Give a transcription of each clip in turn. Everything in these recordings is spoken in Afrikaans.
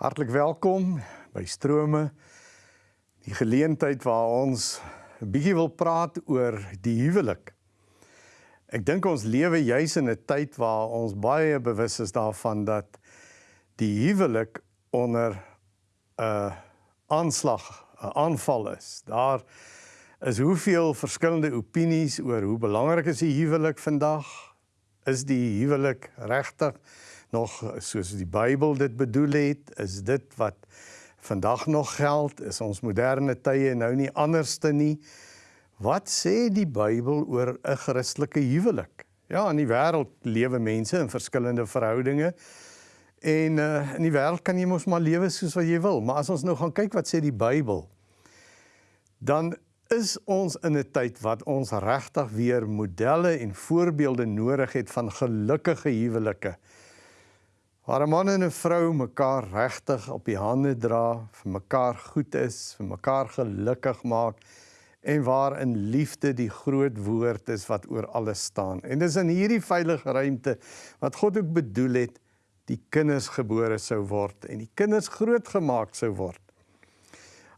Hartlik welkom by Strome. Die geleentheid waar ons 'n bietjie wil praat oor die huwelik. Ek dink ons lewe juis in 'n tyd waar ons baie bewus is daarvan dat die huwelik onder 'n aanslag, 'n aanval is. Daar is hoeveel verskillende opinies oor hoe belangrik is die huwelik vandag? Is die huwelik regtig nog soos die Bybel dit bedoel het, is dit wat vandag nog geld, is ons moderne tye nou nie anderste nie. Wat sê die Bybel oor 'n Christelike huwelik? Ja, in die wêreld lewe mense in verskillende verhoudinge. En uh, in die wêreld kan jy mos maar lewe soos wat jy wil, maar as ons nou gaan kyk wat sê die Bybel, dan is ons in 'n tyd wat ons regtig weer modelle en voorbeelde nodig het van gelukkige huwelike waar 'n man en 'n vrou mekaar regtig op die hande dra, vir mekaar goed is, vir mekaar gelukkig maak en waar in liefde die groot woord is wat oor alles staan. En dis in hierdie veilige ruimte wat God ook bedoel het die kinders gebore sou word en die kinders grootgemaak sou word.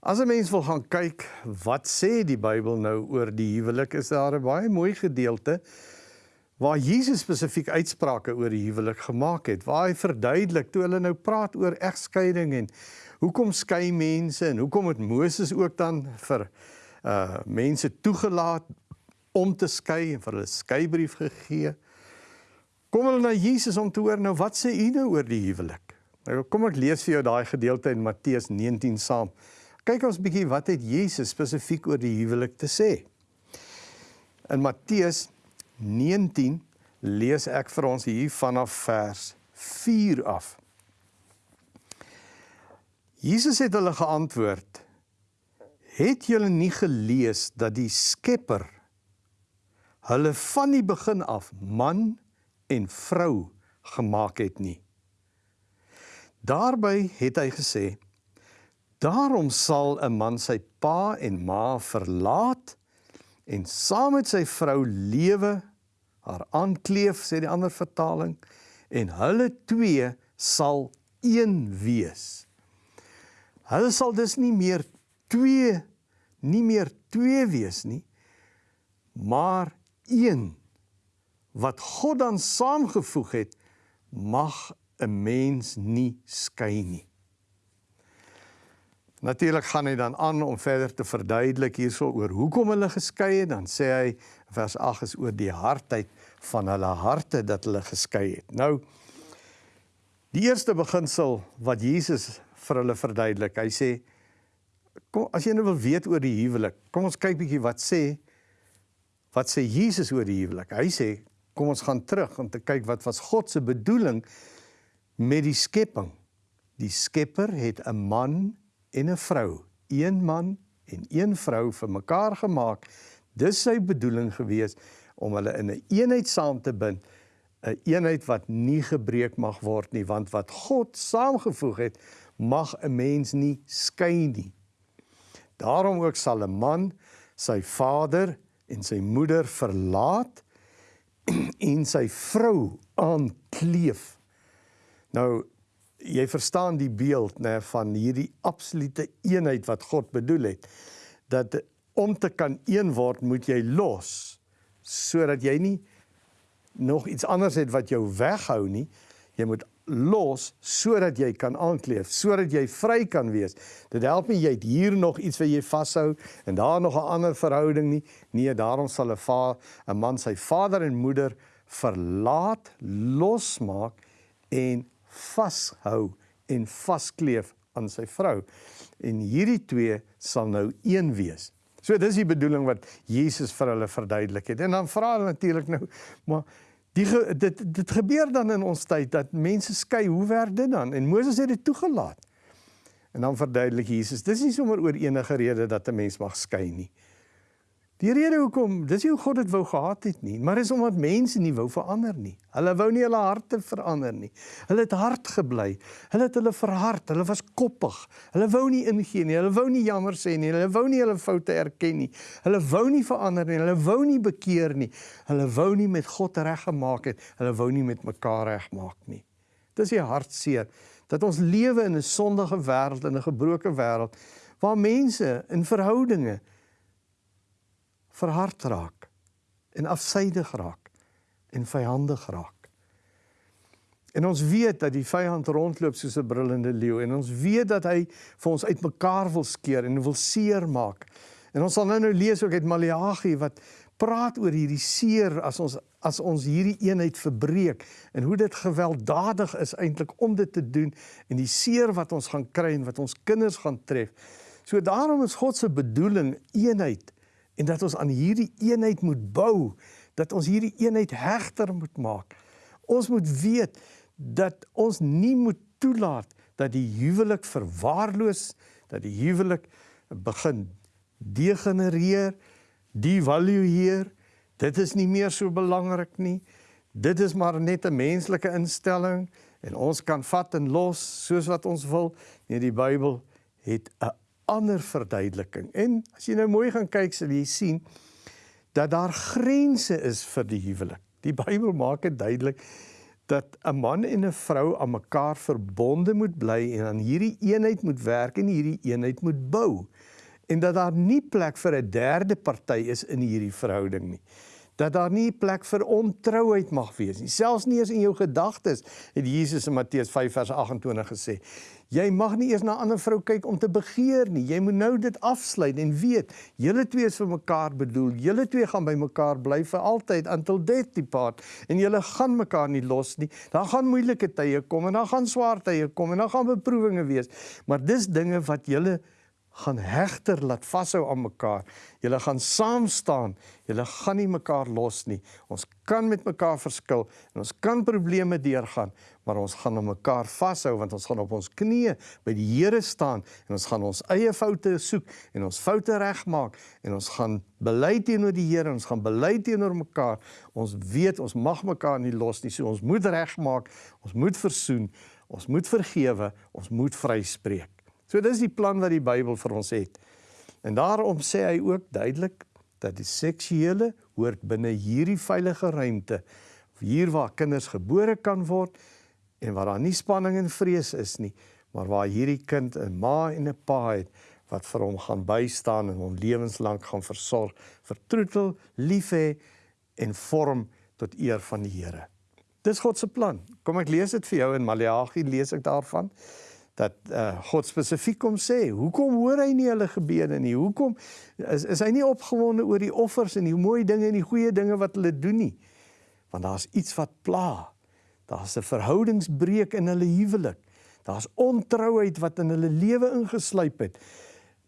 As 'n mens wil gaan kyk wat sê die Bybel nou oor die huwelik, is daar 'n baie mooi gedeelte waar Jesus spesifiek uitsprake oor die huwelik gemaak het, waar hy verduidelik toe hulle nou praat oor egskeiding en hoekom skei mense en hoekom het Moses ook dan vir uh mense toegelaat om te skei en vir hulle skeibrief gegee. Kom hulle na Jesus om te hoor nou wat sê u nou oor die huwelik? Nou kom ek lees vir jou daai gedeelte in Matteus 19 saam. Kyk ons bietjie wat het Jesus spesifiek oor die huwelik te sê. In Matteus 19 lees ek vir ons hier vanaf vers 4 af. Jesus het hulle geantwoord: Het julle nie gelees dat die Skepper hulle van die begin af man en vrou gemaak het nie? Daarby het hy gesê: Daarom sal 'n man sy pa en ma verlaat en saam met sy vrou lewe haar aankleef sê die ander vertaling en hulle twee sal een wees. Hulle sal dus nie meer twee nie meer twee wees nie maar een wat God dan saamgevoeg het mag 'n mens nie skei nie. Natuurlik gaan hy dan aan om verder te verduidelik hierso oor hoekom hulle geskei het. Dan sê hy vers 8 is oor die hardheid van hulle harte dat hulle geskei het. Nou die eerste beginsel wat Jesus vir hulle verduidelik. Hy sê kom as jy nou wil weet oor die huwelik, kom ons kyk bietjie wat sê wat sê Jesus oor die huwelik. Hy sê kom ons gaan terug om te kyk wat was God se bedoeling met die skepping. Die Skepper het 'n man en 'n vrou, een man en een vrou vir mekaar gemaak. Dis sy bedoeling gewees om hulle in 'n een eenheid saam te bind, 'n een eenheid wat nie gebreek mag word nie, want wat God saamgevoeg het, mag 'n mens nie skei nie. Daarom ook sal 'n man sy vader en sy moeder verlaat en sy vrou aankleef. Nou jy verstaan die beeld nê van hierdie absolute eenheid wat God bedoel het dat om te kan een word moet jy los sodat jy nie nog iets anders het wat jou weghou nie jy moet los sodat jy kan aankleef sodat jy vry kan wees dit help nie jy het hier nog iets wat jy vashou en daar nog 'n ander verhouding nie nee daarom sal 'n va 'n man sy vader en moeder verlaat losmaak en vashou en vaskleef aan sy vrou. En hierdie twee sal nou een wees. So dis die bedoeling wat Jesus vir hulle verduidelik het. En dan vra hulle natuurlik nou, maar die dit dit gebeur dan in ons tyd dat mense skei. Hoe werk dit dan? En Moses het dit toegelaat. En dan verduidelik Jesus, dis nie sommer oor enige rede dat 'n mens mag skei nie. Die rede hoekom, dis nie hoe God dit wou gehad het nie, maar is omdat mense nie wou verander nie. Hulle wou nie hulle harte verander nie. Hulle het hard gebly. Hulle het hulle verhard. Hulle was koppig. Hulle wou nie ingee nie. Hulle wou nie jammer sê nie. Hulle wou nie hulle foute erken nie. Hulle wou nie verander nie. Hulle wou nie bekeer nie. Hulle wou nie met God reggemaak het. Hulle wou nie met mekaar regmaak nie. Dis die hartseer Dat ons lewe in 'n sondige wêreld en 'n gebroke wêreld waar mense in verhoudinge verhard raak en afsydig raak en vyandig raak. En ons weet dat die vyand rondloop soos 'n brullende leeu en ons weet dat hy vir ons uitmekaar wil skeer en wil seermaak. En ons sal nou nou lees ook uit Maleagi wat praat oor hierdie seer as ons as ons hierdie eenheid verbreek en hoe dit gewelddadig is eintlik om dit te doen en die seer wat ons gaan kry en wat ons kinders gaan tref. So daarom is God se bedoeling eenheid en dat ons aan hierdie eenheid moet bou, dat ons hierdie eenheid hegter moet maak. Ons moet weet dat ons nie moet toelaat dat die huwelik verwaarloos, dat die huwelik begin degenereer, devalueer. Dit is nie meer so belangrik nie. Dit is maar net 'n menslike instelling en ons kan vat en los soos wat ons wil. Nee, die Bybel het 'n ander verduideliking. En as jy nou mooi gaan kyk, sal jy sien dat daar grense is vir die huwelik. Die Bybel maak dit duidelik dat 'n man en 'n vrou aan mekaar verbonde moet bly en aan hierdie eenheid moet werk en hierdie eenheid moet bou en dat daar nie plek vir 'n derde party is in hierdie verhouding nie. Dat daar nie plek vir ontrouheid mag wees nie. Selfs nie eens in jou gedagtes het Jesus in Matteus 5 vers 28 gesê. Jy mag nie eers na 'n ander vrou kyk om te begeer nie. Jy moet nou dit afsluit en weet, julle twee is vir mekaar bedoel. Julle twee gaan by mekaar bly vir altyd until death depart en julle gaan mekaar nie los nie. Daar gaan moeilike tye kom en daar gaan swaar tye kom en daar gaan beproewinge wees. Maar dis dinge wat julle gaan hegter laat vashou aan mekaar. Julle gaan saam staan. Julle gaan nie mekaar los nie. Ons kan met mekaar verskil en ons kan probleme deurgaan, maar ons gaan aan mekaar vashou want ons gaan op ons knieë by die Here staan en ons gaan ons eie foute soek en ons foute regmaak en ons gaan bely teenoor die Here, ons gaan bely teenoor mekaar. Ons weet ons mag mekaar nie los nie. So ons moet regmaak, ons moet versoen, ons moet vergewe, ons moet vryspreek. So dis die plan wat die Bybel vir ons het. En daarom sê hy ook duidelik dat die seksuele hoort binne hierdie veilige ruimte hier waar kinders gebore kan word en waar daar nie spanning en vrees is nie, maar waar hierdie kind 'n ma en 'n pa het wat vir hom gaan bystaan en hom lewenslank gaan versorg, vertroetel, lief hê en vorm tot eer van die Here. Dis God se plan. Kom ek lees dit vir jou in Maleagi lees ek daarvan dat uh, God spesifiek kom sê, hoekom hoor hy nie hulle gebede nie? Hoekom is is hy nie opgewonde oor die offers en die mooi dinge en die goeie dinge wat hulle doen nie? Want daar's iets wat pla. Daar's 'n verhoudingsbreuk in hulle huwelik. Daar's ontrouheid wat in hulle lewe ingesluip het.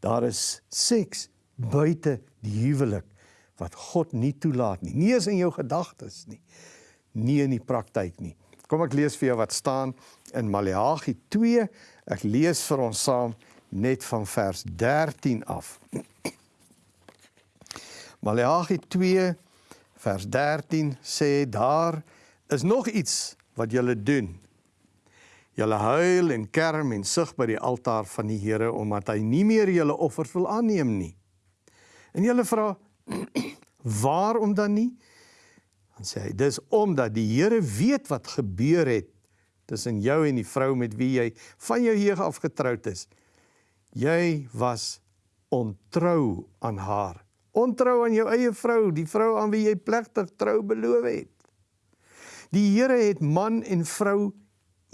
Daar is seks buite die huwelik wat God nie toelaat nie. Nie eens in jou gedagtes nie. Nie in die praktyk nie. Kom ek lees vir jou wat staan in Maleagi 2 Ek lees vir ons saam net van vers 13 af. Maleagi 2 vers 13 sê daar is nog iets wat julle doen. Julle huil en kerm en sug by die altaar van die Here omdat hy nie meer julle offers wil aanneem nie. En julle vra waarom dan nie? Dan sê hy dis omdat die Here weet wat gebeur het tussen jou en die vrou met wie jy van jou jeug af getroud is. Jy was ontrou aan haar. Ontrou aan jou eie vrou, die vrou aan wie jy plegtig trou beloof het. Die Here het man en vrou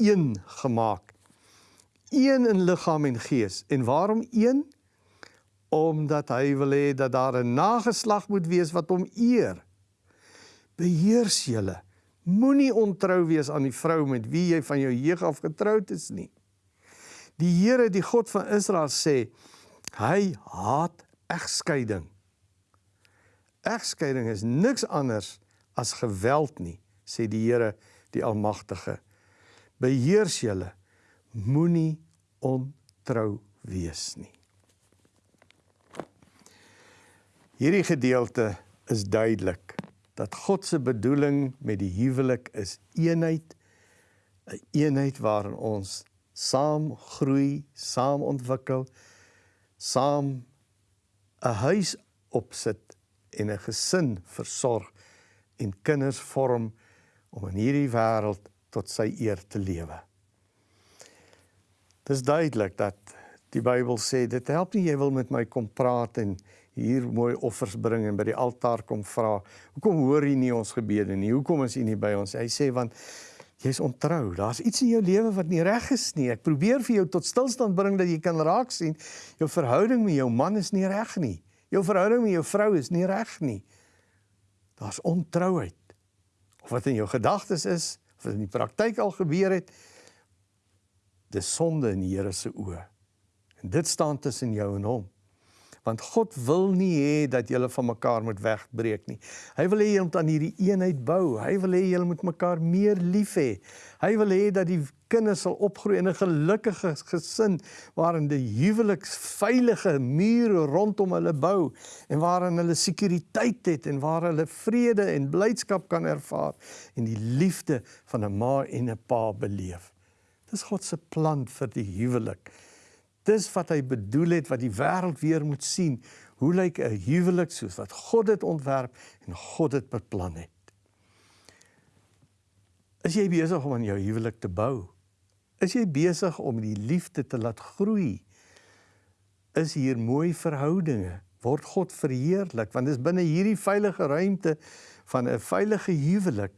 een gemaak. Een in liggaam en gees. En waarom een? Omdat hy wil hê dat daar 'n nageslag moet wees wat hom eer. Beheers julle Moenie ontrou wees aan die vrou met wie jy van jou jeug af getroud is nie. Die Here, die God van Israel sê, hy haat egskeiding. Egskeiding is niks anders as geweld nie, sê die Here, die Almagtige. Beheers julle, moenie ontrou wees nie. Hierdie gedeelte is duidelik dat God se bedoeling met die huwelik is eenheid, 'n eenheid waarin ons saam groei, saam ontwikkel, saam 'n huis opsit en 'n gesin versorg en kinders vorm om in hierdie wêreld tot sy eer te lewe. Dis duidelik dat die Bybel sê dit help nie jy wil met my kom praat en hier mooi offers bring en by die altaar kom vra. Hoekom hoor jy nie ons gebede nie? Hoekom is jy nie by ons? Hy sê want jy's ontrou. Daar's iets in jou lewe wat nie reg is nie. Ek probeer vir jou tot stilstand bring dat jy kan raak sien jou verhouding met jou man is nie reg nie. Jou verhouding met jou vrou is nie reg nie. Daar's ontrouheid. Of wat in jou gedagtes is, of wat in die praktyk al gebeur het, dis sonde in die Here se oë. En dit staan tussen jou en hom want God wil nie hê dat julle van mekaar moet wegbreek nie. Hy wil hê julle moet aan hierdie eenheid bou. Hy wil hê julle moet mekaar meer lief hê. Hy wil hê dat die kinders sal opgroei in 'n gelukkige gesin waarin die huwelik veilige mure rondom hulle bou en waarin hulle sekuriteit het en waar hulle vrede en blydskap kan ervaar en die liefde van 'n ma en 'n pa beleef. Dis God se plan vir die huwelik. Dis wat hy bedoel het wat die wêreld weer moet sien. Hoe lyk 'n huwelik soos wat God dit ontwerp en God dit beplan het? Is jy besig om aan jou huwelik te bou? Is jy besig om die liefde te laat groei? Is hier mooi verhoudinge? Word God verheerlik want dis binne hierdie veilige ruimte van 'n veilige huwelik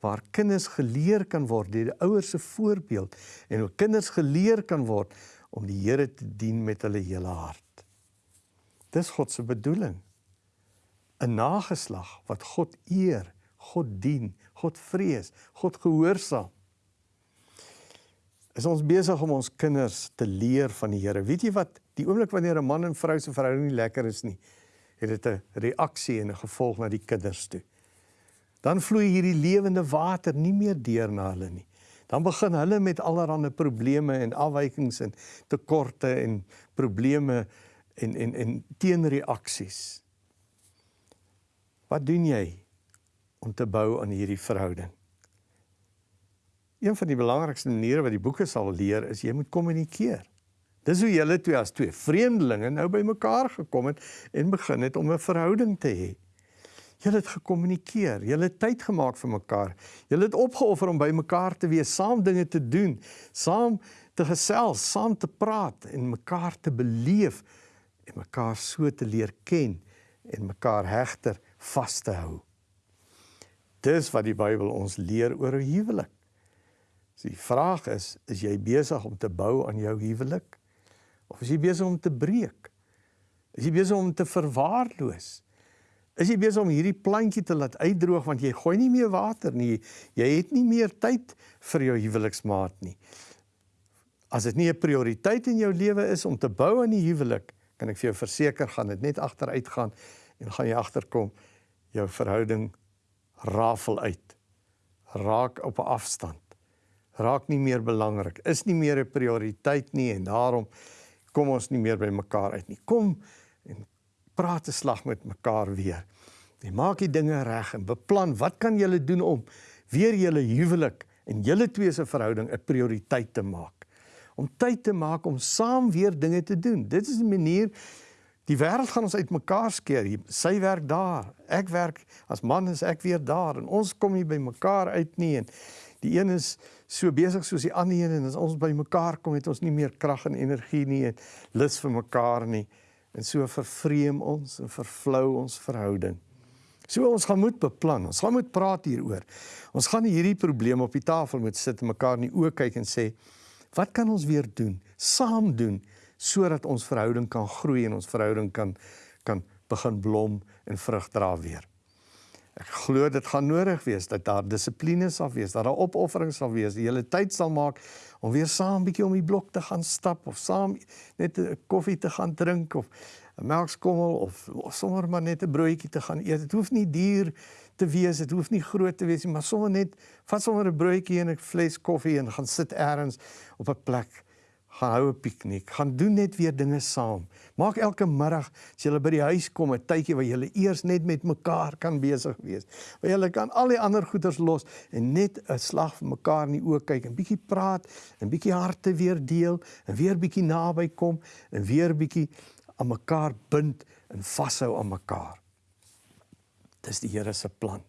waar kinders geleer kan word deur die ouers se voorbeeld en hoe kinders geleer kan word om die Here te dien met hulle hele hart. Dis God se bedoeling. 'n Nageslag wat God eer, God dien, God vrees, God gehoorsaam. Is ons besig om ons kinders te leer van die Here. Weet jy wat? Die oomblik wanneer 'n man en vrou se verhouding nie lekker is nie, het dit 'n reaksie en 'n gevolg na die kinders toe. Dan vloei hierdie lewende water nie meer deur na hulle nie dan begin hulle met allerlei probleme en afwykings en tekorte en probleme en en en teenreaksies. Wat doen jy om te bou aan hierdie verhouding? Een van die belangrikste maniere wat die boeke sal leer is jy moet kommunikeer. Dis hoe julle twee as twee vreemdelinge nou by mekaar gekom het en begin het om 'n verhouding te hê. Julle het gekommunikeer, julle het tyd gemaak vir mekaar. Julle het opgeoffer om by mekaar te wees, saam dinge te doen, saam te gesels, saam te praat en mekaar te beleef en mekaar so te leer ken en mekaar hegter vas te hou. Dis wat die Bybel ons leer oor 'n huwelik. So die vraag is, is jy besig om te bou aan jou huwelik of is jy besig om te breek? Is jy besig om te verwaarloos? Is jy besig om hierdie plantjie te laat uitdroog want jy gooi nie meer water nie. Jy het nie meer tyd vir jou huweliksmaat nie. As dit nie 'n prioriteit in jou lewe is om te bou aan die huwelik, kan ek vir jou verseker gaan dit net agteruit gaan en gaan jy agterkom jou verhouding rafel uit. Raak op 'n afstand. Raak nie meer belangrik. Is nie meer 'n prioriteit nie en daarom kom ons nie meer by mekaar uit nie. Kom praat 'n slag met mekaar weer. Jy maak die dinge reg en beplan wat kan julle doen om weer julle huwelik en julle twee se verhouding 'n prioriteit te maak. Om tyd te maak om saam weer dinge te doen. Dit is 'n manier die wêreld gaan ons uitmekaar skeer. Sy werk daar, ek werk as man is ek weer daar en ons kom nie by mekaar uit nie en die een is so besig soos die ander een en as ons by mekaar kom het ons nie meer krag en energie nie en lus vir mekaar nie. En so vervreem ons en vervlou ons verhouding. So ons gaan moet beplan. Ons gaan moet praat hieroor. Ons gaan hierdie probleem op die tafel moet sit en mekaar in die oë kyk en sê, wat kan ons weer doen? Saam doen sodat ons verhouding kan groei en ons verhouding kan kan begin blom en vrug dra weer. Ek glo dit gaan nodig wees dat daar dissipline sal wees, dat daar opoffering sal wees, die hele tyd sal maak om weer saam bietjie om die blok te gaan stap of saam net 'n koffie te gaan drink of 'n melkskommel of, of sommer maar net 'n broodjie te gaan eet. Dit hoef nie duur te wees, dit hoef nie groot te wees nie, maar sommer net vat sommer 'n broodjie en 'n fles koffie en gaan sit elders op 'n plek gaan hou 'n piknik, gaan doen net weer dinge saam. Maak elke middag as jy by die huis kom 'n tydjie waar jy eers net met mekaar kan besig wees. Waar jy kan al die ander goeders los en net 'n slag vir mekaar in die oë kyk en bietjie praat en bietjie harte weer deel en weer bietjie naby kom en weer bietjie aan mekaar bind en vashou aan mekaar. Dis die Here se plan.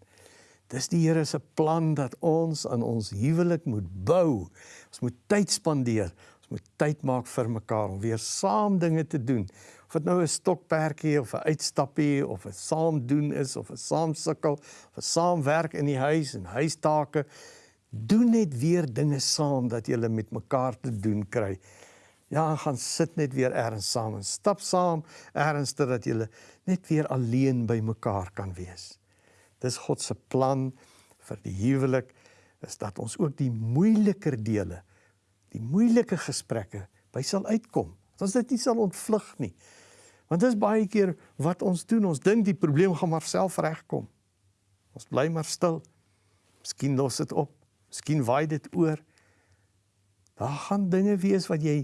Dis die Here se plan dat ons aan ons huwelik moet bou. Ons moet tyd spandeer moet tyd maak vir mekaar om weer saam dinge te doen. Of dit nou 'n stokperdjie of 'n uitstappie of 'n saam doen is of 'n saam sukkel of 'n saam werk in die huis en huistake, doen net weer dinge saam dat jy met mekaar te doen kry. Ja, gaan sit net weer ergens saam en stap saam ergens dat jy net weer alleen by mekaar kan wees. Dis God se plan vir die huwelik is dat ons ook die moeiliker dele, die moeilike gesprekke by sal uitkom. Dat ons dit nie sal ontvlug nie. Want dis baie keer wat ons doen. Ons dink die probleem gaan maar self regkom. Ons bly maar stil. Miskien los dit op. Miskien waai dit oor. Daar gaan dinge wees wat jy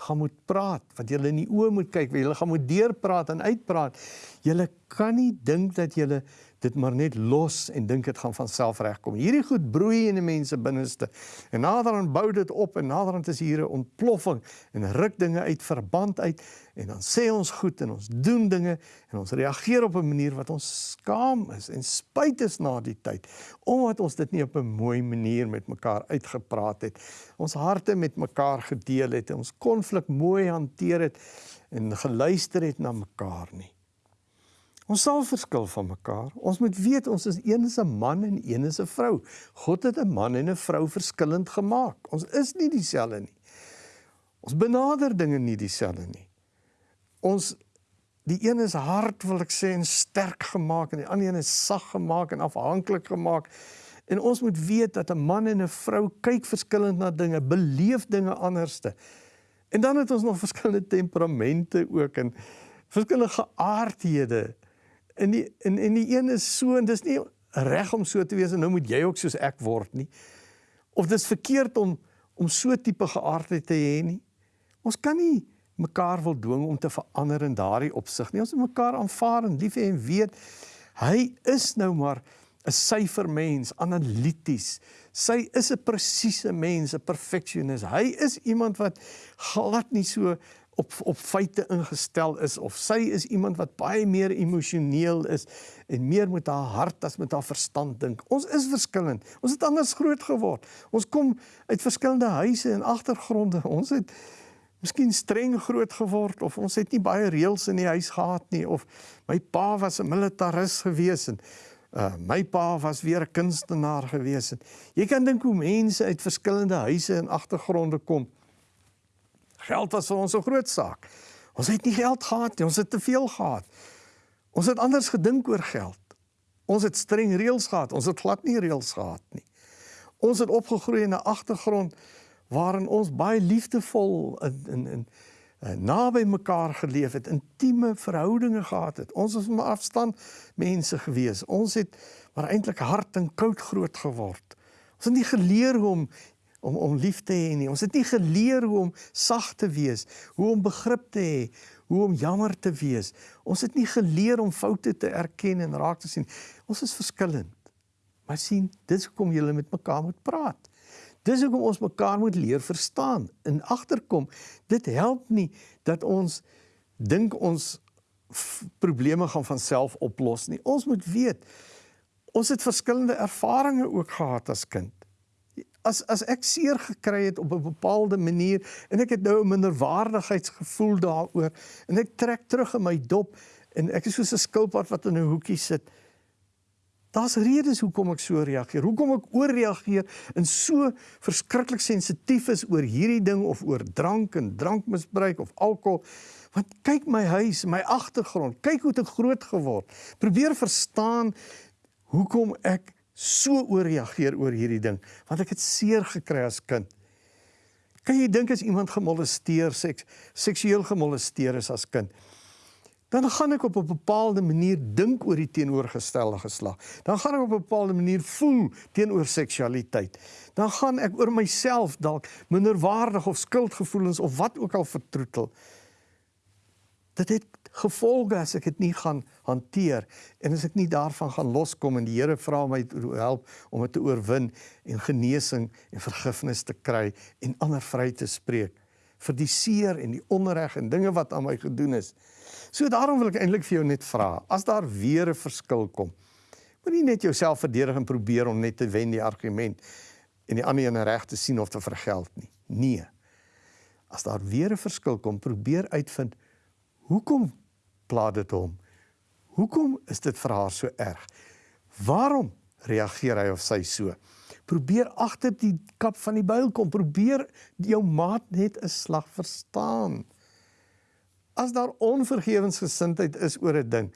gaan moet praat, wat jy in die oë moet kyk, wat jy gaan moet deurpraat en uitpraat. Jy kan nie dink dat jy dit maar net los en dink dit gaan van self regkom. Hierdie goed broei in die mense binneste. En naderhand bou dit op en naderhand is hier 'n ontploffing en ruk dinge uit verband uit en dan sê ons goed en ons doen dinge en ons reageer op 'n manier wat ons skaam is en spyt is na die tyd omdat ons dit nie op 'n mooi manier met mekaar uitgepraat het. Ons harte met mekaar gedeel het ons konflik mooi hanteer het en geluister het na mekaar nie. Ons sal verskil van mekaar. Ons moet weet ons is een is 'n man en een is 'n vrou. God het 'n man en 'n vrou verskillend gemaak. Ons is nie dieselfde nie. Ons benader dinge nie dieselfde nie. Ons die een is hard wil ek sê en sterk gemaak en die ander een is sag gemaak en afhanklik gemaak. En ons moet weet dat 'n man en 'n vrou kyk verskillend na dinge, beleef dinge anderste. En dan het ons nog verskillende temperamente ook en verskillende geaardhede en die en en die een is so en dis nie reg om so te wees en nou moet jy ook soos ek word nie. Of dis verkeerd om om so tipe geaardheid te hê nie. Ons kan nie mekaar wil dwing om te verander in daardie opsig nie. Ons moet mekaar aanvaar en lief hê en weet hy is nou maar 'n syfermens, analities. Sy is 'n presiese mens, 'n perfeksionis. Hy is iemand wat glad nie so op op feite ingestel is of sy is iemand wat baie meer emosioneel is en meer met haar hart as met haar verstand dink. Ons is verskillend. Ons het anders groot geword. Ons kom uit verskillende huise en agtergronde. Ons het miskien streng groot geword of ons het nie baie reëls in die huis gehad nie of my pa was 'n militaris gewees en uh my pa was weer 'n kunstenaar gewees. Jy kan dink hoe mense uit verskillende huise en agtergronde kom. Geld was vir ons 'n groot saak. Ons het nie geld gehad nie, ons het te veel gehad. Ons het anders gedink oor geld. Ons het streng reëls gehad, ons het glad nie reëls gehad nie. Ons het opgegroei in 'n agtergrond waarin ons baie liefdevol in in in uh, naby mekaar geleef het, intieme verhoudinge gehad het. Ons was maar afstand mense gewees. Ons het maar eintlik hard en koud groot geword. Ons het nie geleer hoe om om om lief te hê nie. Ons het nie geleer hoe om sag te wees, hoe om begrip te hê, hoe om jammer te wees. Ons het nie geleer om foute te erken en raak te sien. Ons is verskillend. Maar sien, dis hoekom jy met mekaar moet praat. Dis hoekom ons mekaar moet leer verstaan en agterkom. Dit help nie dat ons dink ons probleme gaan van self oplos nie. Ons moet weet ons het verskillende ervarings ook gehad as kind as as ek seer gekry het op 'n bepaalde manier en ek het nou 'n minderwaardigheidsgevoel daaroor en ek trek terug in my dop en ek is soos 'n skilpad wat in 'n hoekie sit. Daar's redes hoekom ek so reageer. Hoekom ek ooreageer en so verskriklik sensitief is oor hierdie ding of oor drank en drankmisbruik of alkohol. Want kyk my huis, my agtergrond, kyk hoe ek groot geword. Probeer verstaan hoekom ek so ooreageer oor hierdie ding want ek het seer gekry as kind. Kan jy dink as iemand gemolesteer, seks, seksueel gemolesteer is as kind? Dan gaan ek op 'n bepaalde manier dink oor die teenoorgestelde geslag. Dan gaan ek op 'n bepaalde manier voel teenoor seksualiteit. Dan gaan ek oor myself dalk minderwaardig of skuldgevoelens of wat ook al vertroetel. Dit het gevolge as ek dit nie gaan hanteer en as ek nie daarvan gaan loskom en die Here vra my help om dit te oorwin en genesing en vergifnis te kry en ander vry te spreek vir die seer en die onreg en dinge wat aan my gedoen is. So daarom wil ek eintlik vir jou net vra, as daar weer 'n verskil kom, moenie net jouself verdedig en probeer om net te wen die argument en die ander een reg te sien of te vergeld nie. Nee. As daar weer 'n verskil kom, probeer uitvind hoekom pla dit hom? Hoekom is dit vir haar so erg? Waarom reageer hy of sy so? Probeer agter die kap van die byl kom. Probeer jou maat net 'n slag verstaan. As daar onvergewensgesindheid is oor 'n ding,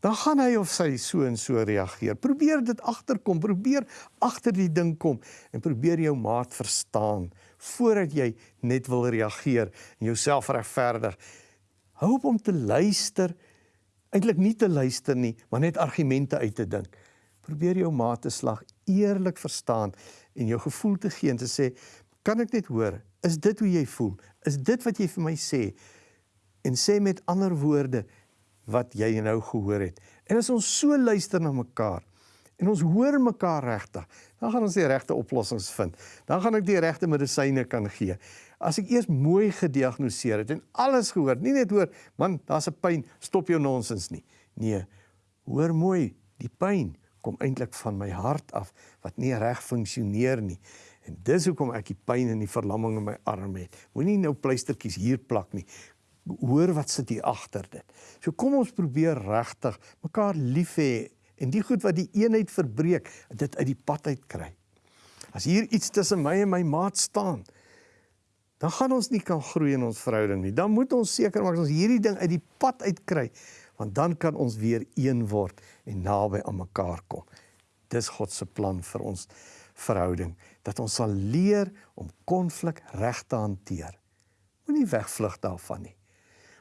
dan gaan hy of sy so en so reageer. Probeer dit agterkom, probeer agter die ding kom en probeer jou maat verstaan voordat jy net wil reageer en jouself regverdig. Hou op om te luister, eintlik nie te luister nie, maar net argumente uit te dink. Probeer jou maat te slag eerlik verstaan en jou gevoel te gee en te sê, "Kan ek net hoor? Is dit hoe jy voel? Is dit wat jy vir my sê?" En sê met ander woorde wat jy nou gehoor het. En as ons so luister na mekaar en ons hoor mekaar regtig, dan gaan ons die regte oplossings vind. Dan gaan ek die regte medisyne kan gee. As ek eers mooi gediagnoseer het en alles gehoor, nie net hoor, man, daar's 'n pyn, stop jou nonsens nie. Nee, hoor mooi, die pyn kom eintlik van my hart af wat nie reg funksioneer nie. En dis hoekom ek die pyn en die verlamming in my arm het. Moenie nou pleistertjies hier plak nie. Hoor wat sit hier agter dit. So kom ons probeer regtig mekaar lief hê en die goed wat die eenheid verbreek, dit uit die pad uit kry. As hier iets tussen my en my maat staan, dan gaan ons nie kan groei in ons verhouding nie. Dan moet ons seker maak ons hierdie ding uit die pad uit kry want dan kan ons weer een word en naby aan mekaar kom. Dis God se plan vir ons verhouding dat ons sal leer om konflik reg te hanteer. Moenie wegvlug daarvan nie.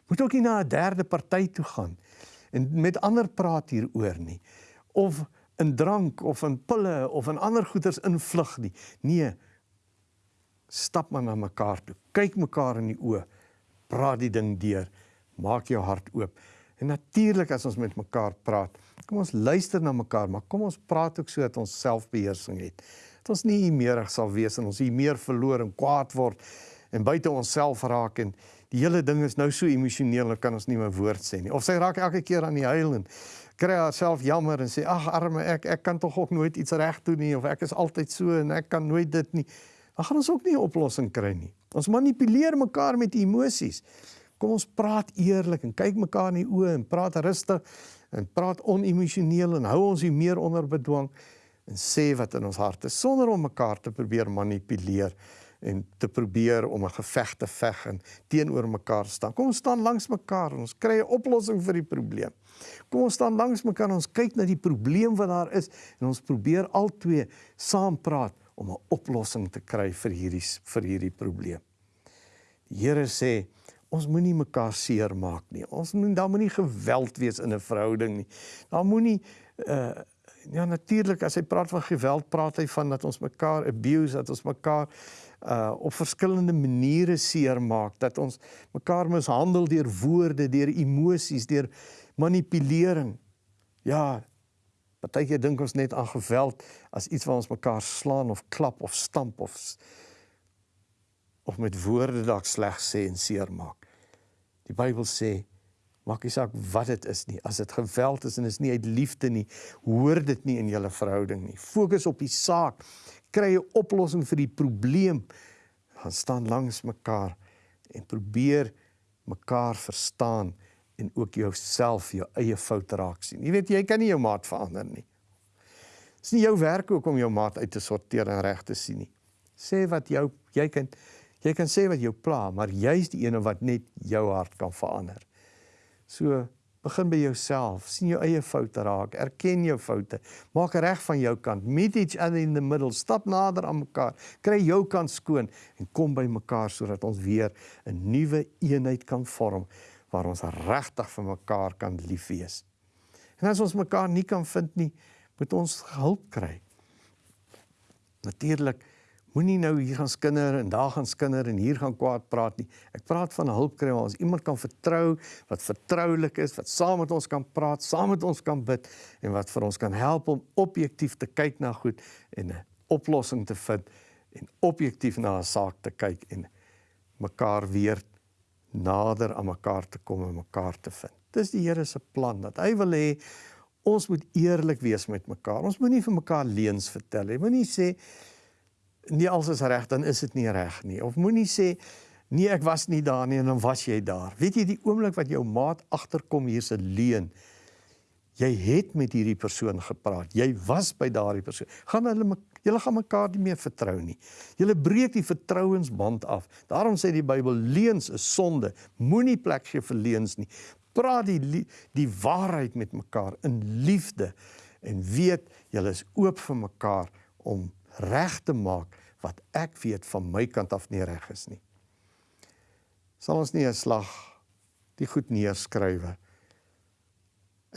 Moet ook nie na 'n derde party toe gaan en met ander praat hieroor nie of in drank of in pille of in ander goeders invlug nie. Nee. Stap maar na mekaar toe. Kyk mekaar in die oë. Praat die ding deur. Maak jou hart oop. En natuurlik as ons met mekaar praat, kom ons luister na mekaar, maar kom ons praat ook sodat ons selfbeheersing het. Dat ons nie meerig sal wees en ons hier meer verloor en kwaad word en buite onsself raak en die hele ding is nou so emosioneel, kan ons nie meer woord sê nie. Of sy raak elke keer aan die huil en kry haarself jammer en sê ag arme ek, ek kan tog ook nooit iets reg doen nie of ek is altyd so en ek kan nooit dit nie. Dan gaan ons ook nie 'n oplossing kry nie. Ons manipuleer mekaar met emosies. Kom ons praat eerlik en kyk mekaar in die oë en praat rustig en praat onemosioneel en hou ons nie meer onder bedwang en sê wat in ons hart is sonder om mekaar te probeer manipuleer en te probeer om 'n geveg te veg en teenoor mekaar staan. Kom ons staan langs mekaar en ons kry 'n oplossing vir die probleem. Kom ons staan langs mekaar en ons kyk na die probleem wat daar is en ons probeer albei saam praat om 'n oplossing te kry vir hierdie vir hierdie probleem. Die Here sê ons moenie mekaar seermaak nie. Ons moet daar moenie geweld wees in 'n verhouding nie. Daar moenie uh ja natuurlik as hy praat van geweld, praat hy van dat ons mekaar abuse, dat ons mekaar uh op verskillende maniere seermaak, dat ons mekaar mishandel deur woorde, deur emosies, deur manipulering. Ja, partykeer dink ons net aan geweld as iets wat ons mekaar slaan of klap of stamp of of met woorde dalk sleg sê en seermaak. Die Bybel sê maak nie saak wat dit is nie. As dit geweld is en is nie uit liefde nie, hoor dit nie in julle verhouding nie. Fokus op die saak. Kry 'n oplossing vir die probleem. Gaan staan langs mekaar en probeer mekaar verstaan en ook jouself jou eie foute raak sien. Jy weet jy kan nie jou maat verander nie. Dit is nie jou werk ook om jou maat uit te sorteer en reg te sien nie. Sê wat jou jy kan Jy kan sê wat jou pla, maar jy's die een wat net jou hart kan verander. So begin by jouself, sien jou eie foute raak, erken jou foute, maak reg van jou kant, meet each other in the middle, stap nader aan mekaar, kry jou kant skoon en kom by mekaar sodat ons weer 'n nuwe eenheid kan vorm waar ons regtig vir mekaar kan lief wees. En as ons mekaar nie kan vind nie, moet ons hulp kry. Natuurlik Moenie nou hier gaan skinder en daar gaan skinder en hier gaan kwaad praat nie. Ek praat van hulp kry waar ons iemand kan vertrou wat vertroulik is, wat saam met ons kan praat, saam met ons kan bid en wat vir ons kan help om objektief te kyk na goed en 'n oplossing te vind en objektief na 'n saak te kyk en mekaar weer nader aan mekaar te kom en mekaar te vind. Dis die Here se plan dat hy wil hê ons moet eerlik wees met mekaar. Ons moenie vir mekaar leuns vertel nie. Moenie sê nie alles is reg dan is dit nie reg nie. Of moenie sê Nee, ek was nie daar nie en dan was jy daar. Weet jy die oomblik wat jou maat agterkom hier's 'n leuen. Jy het met hierdie persoon gepraat. Jy was by daardie persoon. Gaan hulle julle gaan mekaar nie meer vertrou nie. Julle breek die vertrouensband af. Daarom sê die Bybel leuns is sonde. Moenie plek gee vir leuns nie. Praat die die waarheid met mekaar in liefde en weet julle is oop vir mekaar om reg te maak wat ek weet van my kant af nie reg is nie. Sal ons nie 'n slag die goed neerskrywe en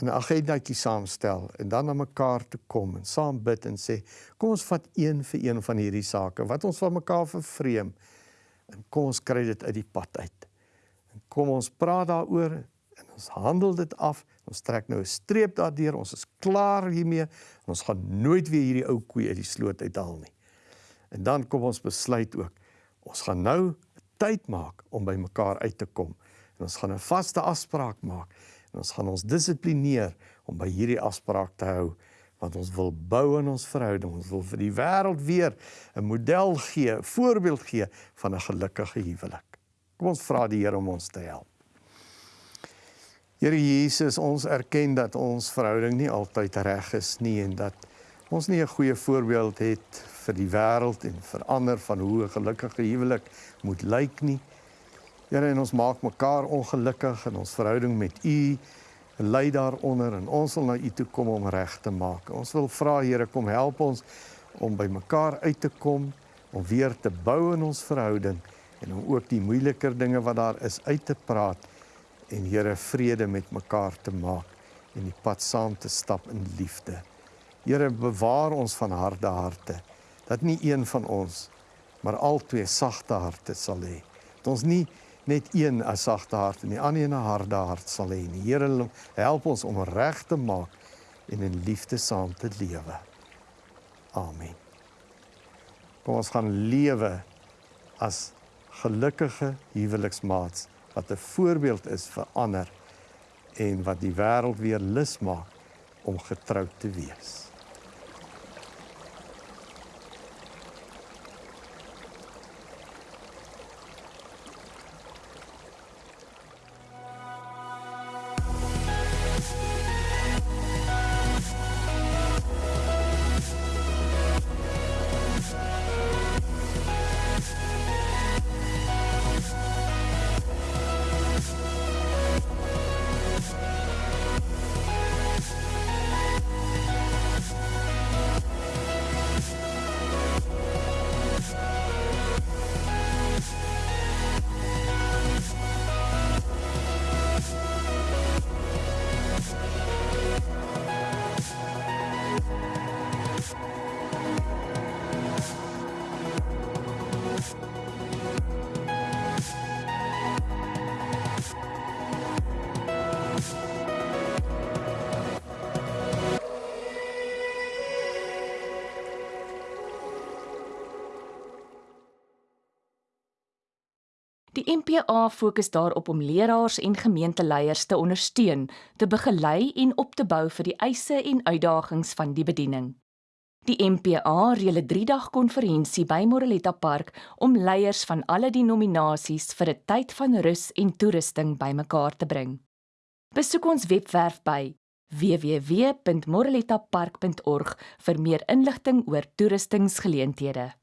'n agendetjie saamstel en dan na mekaar toe kom en saam bid en sê kom ons vat een vir een van hierdie sake wat ons van mekaar vervreem en kom ons kry dit uit die pad uit. En kom ons praat daaroor en ons handel dit af. Ons trek nou 'n streep daardeur. Ons is klaar hiermee en ons gaan nooit weer hierdie ou koei uit die sloot uithaal nie. En dan kom ons besluit ook, ons gaan nou tyd maak om by mekaar uit te kom. En ons gaan 'n vaste afspraak maak en ons gaan ons dissiplineer om by hierdie afspraak te hou want ons wil bou in ons verhouding. Ons wil vir die wêreld weer 'n model gee, 'n voorbeeld gee van 'n gelukkige huwelik. Kom ons vra die Here om ons te help. Here Jesus, ons erken dat ons verhouding nie altyd reg is nie en dat ons nie 'n goeie voorbeeld het vir die wêreld en vir ander van hoe 'n gelukkige huwelik moet lyk nie. Here, en ons maak mekaar ongelukkig in ons verhouding met U. Lei daaronder en ons wil na U toe kom om reg te maak. Ons wil vra Here, kom help ons om by mekaar uit te kom, om weer te bou in ons verhouding en om ook die moeiliker dinge wat daar is uit te praat en Here vrede met mekaar te maak en die pad saam te stap in liefde. Here bewaar ons van harde harte dat nie een van ons maar al twee sagte harte sal hê. Dat ons nie net een 'n sagte hart en die ander 'n harde hart sal hê nie. Here help ons om reg te maak en in liefde saam te lewe. Amen. Kom ons gaan lewe as gelukkige huweliksmaats wat 'n voorbeeld is vir ander en wat die wêreld weer lus maak om getroud te wees. Die MPA fokus daarop om leraars en gemeenteleiers te ondersteun, te begelei en op te bou vir die eise en uitdagings van die bediening. Die MPA reël 'n 3-dag konferensie by Moreletta Park om leiers van alle denominasies vir 'n tyd van rus en toerusting bymekaar te bring. Besoek ons webwerf by www.morelettapark.org vir meer inligting oor toerustingsgeleenthede.